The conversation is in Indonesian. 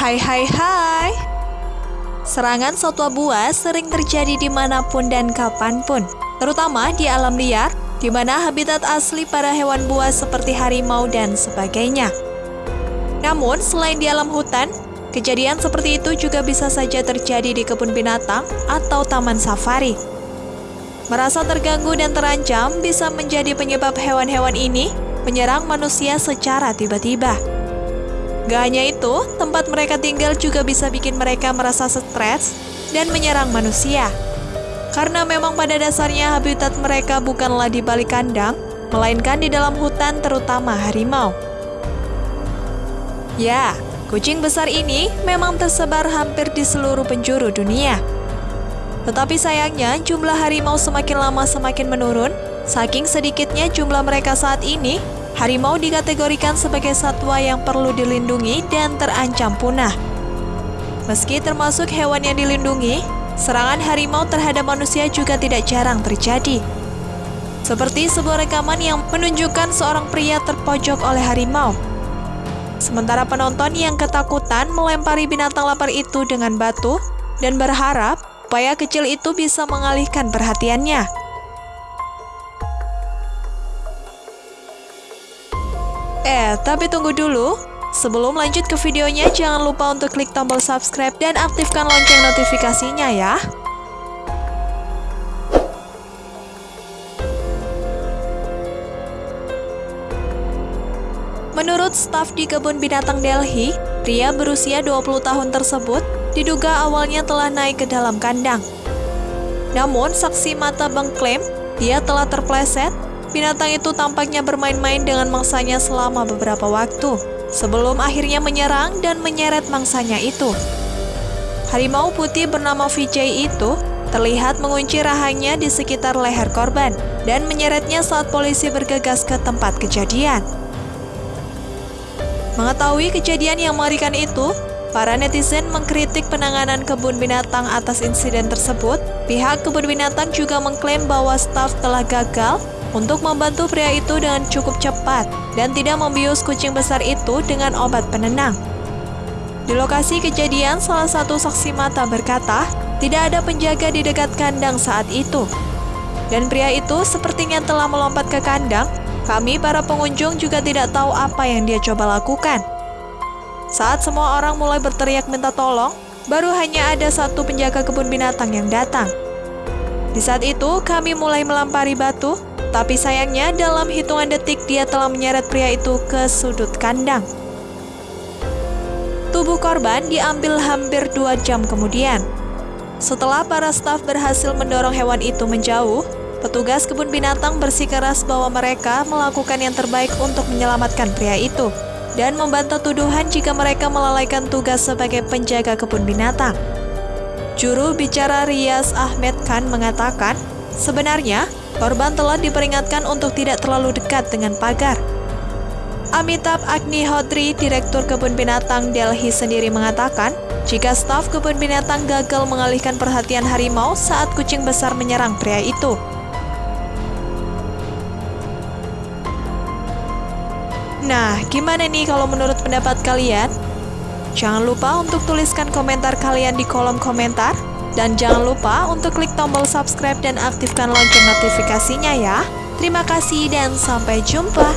Hai hai hai Serangan satwa buas sering terjadi di mana pun dan kapan pun Terutama di alam liar di mana habitat asli para hewan buas seperti harimau dan sebagainya. Namun, selain di alam hutan, kejadian seperti itu juga bisa saja terjadi di kebun binatang atau taman safari. Merasa terganggu dan terancam bisa menjadi penyebab hewan-hewan ini menyerang manusia secara tiba-tiba. Gak hanya itu, tempat mereka tinggal juga bisa bikin mereka merasa stres dan menyerang manusia. Karena memang pada dasarnya habitat mereka bukanlah di balik kandang, melainkan di dalam hutan terutama harimau. Ya, kucing besar ini memang tersebar hampir di seluruh penjuru dunia. Tetapi sayangnya jumlah harimau semakin lama semakin menurun, saking sedikitnya jumlah mereka saat ini, harimau dikategorikan sebagai satwa yang perlu dilindungi dan terancam punah. Meski termasuk hewan yang dilindungi, serangan harimau terhadap manusia juga tidak jarang terjadi. Seperti sebuah rekaman yang menunjukkan seorang pria terpojok oleh harimau. Sementara penonton yang ketakutan melempari binatang lapar itu dengan batu dan berharap upaya kecil itu bisa mengalihkan perhatiannya. Eh, tapi tunggu dulu. Sebelum lanjut ke videonya, jangan lupa untuk klik tombol subscribe dan aktifkan lonceng notifikasinya ya. Menurut staf di kebun binatang Delhi, pria berusia 20 tahun tersebut diduga awalnya telah naik ke dalam kandang. Namun, saksi mata mengklaim dia telah terpleset, binatang itu tampaknya bermain-main dengan mangsanya selama beberapa waktu sebelum akhirnya menyerang dan menyeret mangsanya itu. Harimau putih bernama Vijay itu terlihat mengunci rahangnya di sekitar leher korban dan menyeretnya saat polisi bergegas ke tempat kejadian. Mengetahui kejadian yang mengerikan itu, para netizen mengkritik penanganan kebun binatang atas insiden tersebut. Pihak kebun binatang juga mengklaim bahwa staf telah gagal untuk membantu pria itu dengan cukup cepat dan tidak membius kucing besar itu dengan obat penenang. Di lokasi kejadian, salah satu saksi mata berkata, tidak ada penjaga di dekat kandang saat itu. Dan pria itu sepertinya telah melompat ke kandang, kami para pengunjung juga tidak tahu apa yang dia coba lakukan. Saat semua orang mulai berteriak minta tolong, baru hanya ada satu penjaga kebun binatang yang datang. Di saat itu, kami mulai melampari batu, tapi sayangnya dalam hitungan detik dia telah menyeret pria itu ke sudut kandang. Tubuh korban diambil hampir dua jam kemudian. Setelah para staf berhasil mendorong hewan itu menjauh, petugas kebun binatang bersikeras bahwa mereka melakukan yang terbaik untuk menyelamatkan pria itu dan membantah tuduhan jika mereka melalaikan tugas sebagai penjaga kebun binatang. Juru bicara Rias Ahmed Khan mengatakan, sebenarnya Korban telah diperingatkan untuk tidak terlalu dekat dengan pagar. Amitabh Agnihodri, Direktur Kebun Binatang Delhi sendiri mengatakan, jika staf kebun binatang gagal mengalihkan perhatian harimau saat kucing besar menyerang pria itu. Nah, gimana nih kalau menurut pendapat kalian? Jangan lupa untuk tuliskan komentar kalian di kolom komentar. Dan jangan lupa untuk klik tombol subscribe dan aktifkan lonceng notifikasinya ya. Terima kasih dan sampai jumpa.